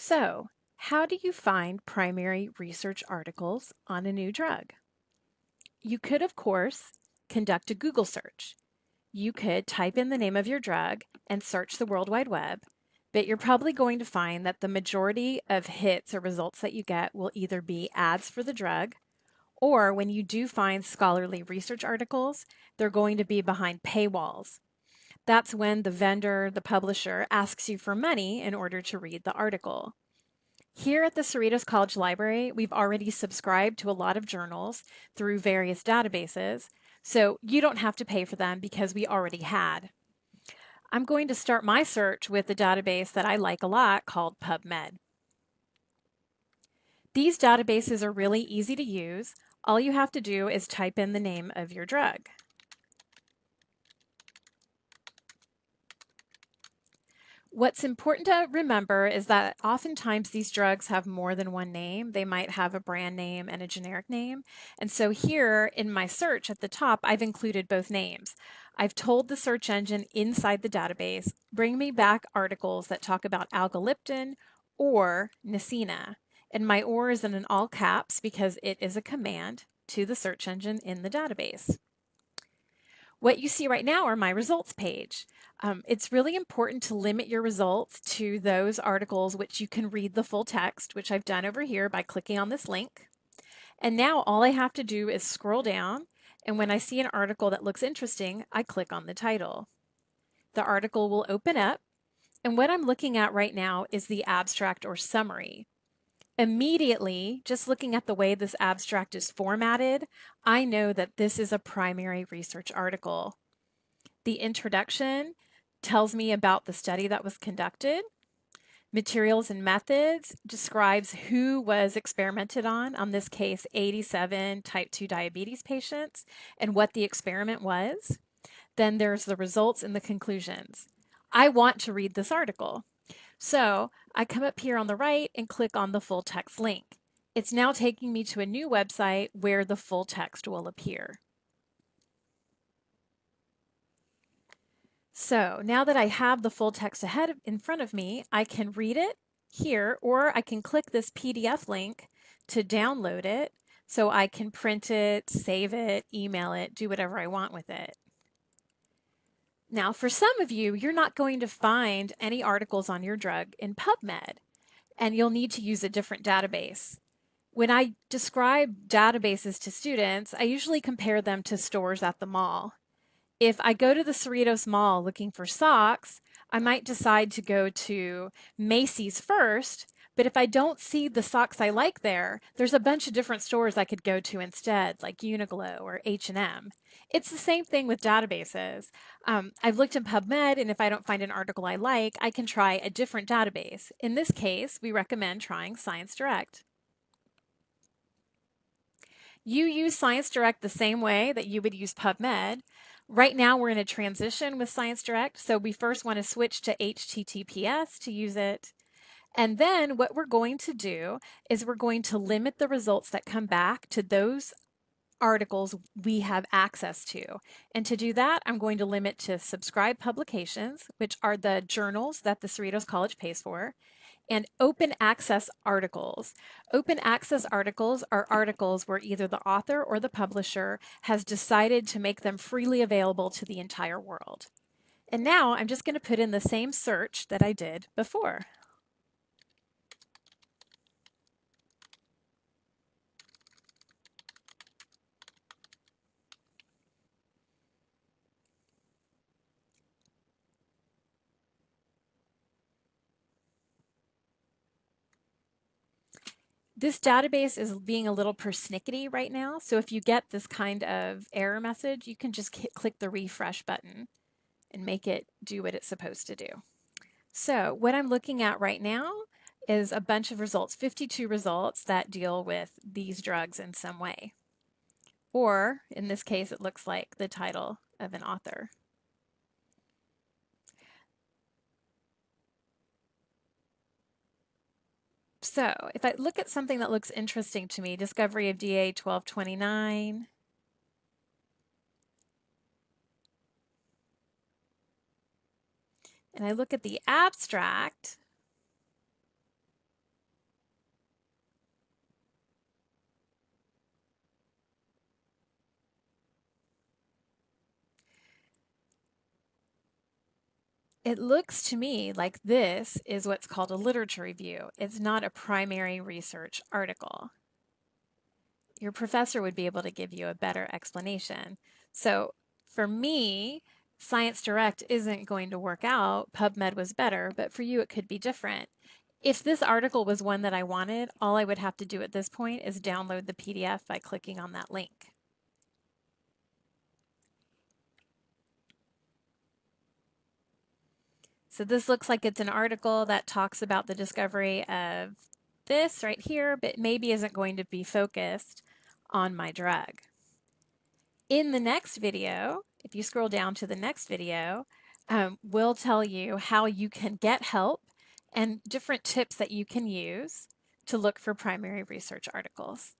So, how do you find primary research articles on a new drug? You could, of course, conduct a Google search. You could type in the name of your drug and search the World Wide Web, but you're probably going to find that the majority of hits or results that you get will either be ads for the drug, or when you do find scholarly research articles, they're going to be behind paywalls. That's when the vendor, the publisher, asks you for money in order to read the article. Here at the Cerritos College Library, we've already subscribed to a lot of journals through various databases, so you don't have to pay for them because we already had. I'm going to start my search with a database that I like a lot called PubMed. These databases are really easy to use. All you have to do is type in the name of your drug. What's important to remember is that oftentimes these drugs have more than one name. They might have a brand name and a generic name. And so here in my search at the top, I've included both names. I've told the search engine inside the database, bring me back articles that talk about alogliptin or Nesina. And my OR is in all caps because it is a command to the search engine in the database. What you see right now are my results page. Um, it's really important to limit your results to those articles which you can read the full text, which I've done over here by clicking on this link. And now all I have to do is scroll down, and when I see an article that looks interesting, I click on the title. The article will open up, and what I'm looking at right now is the abstract or summary. Immediately, just looking at the way this abstract is formatted, I know that this is a primary research article. The introduction tells me about the study that was conducted. Materials and methods describes who was experimented on, on this case 87 type 2 diabetes patients, and what the experiment was. Then there's the results and the conclusions. I want to read this article. So I come up here on the right and click on the full text link. It's now taking me to a new website where the full text will appear. So now that I have the full text ahead in front of me, I can read it here, or I can click this PDF link to download it so I can print it, save it, email it, do whatever I want with it. Now, for some of you, you're not going to find any articles on your drug in PubMed, and you'll need to use a different database. When I describe databases to students, I usually compare them to stores at the mall. If I go to the Cerritos Mall looking for socks, I might decide to go to Macy's first but if I don't see the socks I like there, there's a bunch of different stores I could go to instead, like Uniqlo or H&M. It's the same thing with databases. Um, I've looked in PubMed, and if I don't find an article I like, I can try a different database. In this case, we recommend trying ScienceDirect. You use ScienceDirect the same way that you would use PubMed. Right now, we're in a transition with ScienceDirect, so we first want to switch to HTTPS to use it. And then what we're going to do is we're going to limit the results that come back to those articles we have access to. And to do that, I'm going to limit to subscribed publications, which are the journals that the Cerritos College pays for, and open access articles. Open access articles are articles where either the author or the publisher has decided to make them freely available to the entire world. And now I'm just going to put in the same search that I did before. This database is being a little persnickety right now, so if you get this kind of error message, you can just click the refresh button and make it do what it's supposed to do. So what I'm looking at right now is a bunch of results, 52 results that deal with these drugs in some way. Or in this case, it looks like the title of an author. So if I look at something that looks interesting to me, discovery of DA 1229, and I look at the abstract, It looks to me like this is what's called a literature review. It's not a primary research article. Your professor would be able to give you a better explanation. So for me, Science Direct isn't going to work out. PubMed was better, but for you it could be different. If this article was one that I wanted, all I would have to do at this point is download the PDF by clicking on that link. So this looks like it's an article that talks about the discovery of this right here, but maybe isn't going to be focused on my drug. In the next video, if you scroll down to the next video, um, we'll tell you how you can get help and different tips that you can use to look for primary research articles.